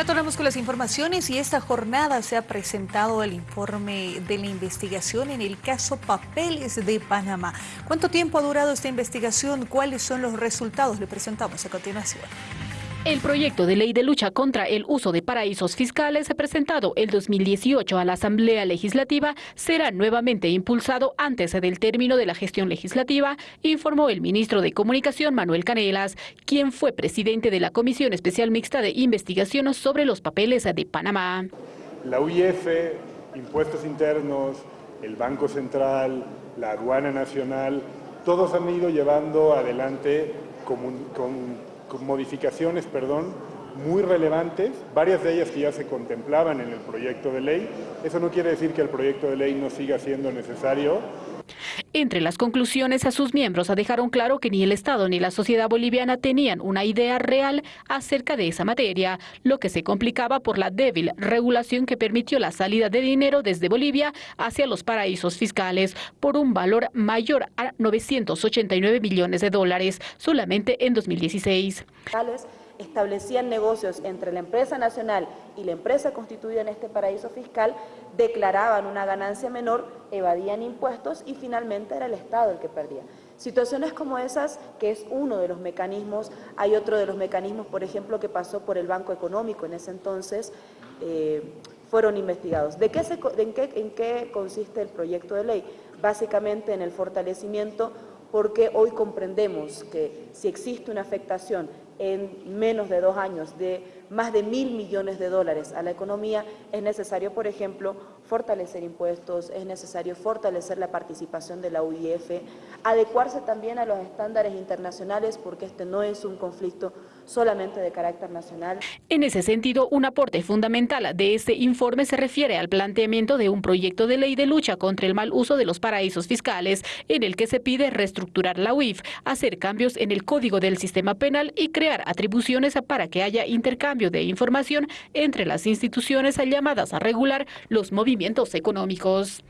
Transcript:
Retornamos con las informaciones y esta jornada se ha presentado el informe de la investigación en el caso Papeles de Panamá. ¿Cuánto tiempo ha durado esta investigación? ¿Cuáles son los resultados? Le presentamos a continuación. El proyecto de ley de lucha contra el uso de paraísos fiscales presentado el 2018 a la Asamblea Legislativa será nuevamente impulsado antes del término de la gestión legislativa, informó el ministro de Comunicación Manuel Canelas, quien fue presidente de la Comisión Especial Mixta de Investigación sobre los papeles de Panamá. La UIF, impuestos internos, el Banco Central, la Aduana Nacional, todos han ido llevando adelante con con modificaciones, perdón, muy relevantes, varias de ellas que ya se contemplaban en el proyecto de ley. Eso no quiere decir que el proyecto de ley no siga siendo necesario. Entre las conclusiones a sus miembros dejaron claro que ni el Estado ni la sociedad boliviana tenían una idea real acerca de esa materia, lo que se complicaba por la débil regulación que permitió la salida de dinero desde Bolivia hacia los paraísos fiscales por un valor mayor a 989 millones de dólares solamente en 2016 establecían negocios entre la empresa nacional y la empresa constituida en este paraíso fiscal, declaraban una ganancia menor, evadían impuestos y finalmente era el Estado el que perdía. Situaciones como esas, que es uno de los mecanismos, hay otro de los mecanismos, por ejemplo, que pasó por el Banco Económico en ese entonces, eh, fueron investigados. ¿De qué qué, ¿En qué consiste el proyecto de ley? Básicamente en el fortalecimiento porque hoy comprendemos que si existe una afectación en menos de dos años de más de mil millones de dólares a la economía, es necesario, por ejemplo, fortalecer impuestos, es necesario fortalecer la participación de la UIF, adecuarse también a los estándares internacionales porque este no es un conflicto solamente de carácter nacional. En ese sentido, un aporte fundamental de este informe se refiere al planteamiento de un proyecto de ley de lucha contra el mal uso de los paraísos fiscales, en el que se pide reestructurar la UIF, hacer cambios en el código del sistema penal y atribuciones para que haya intercambio de información entre las instituciones llamadas a regular los movimientos económicos.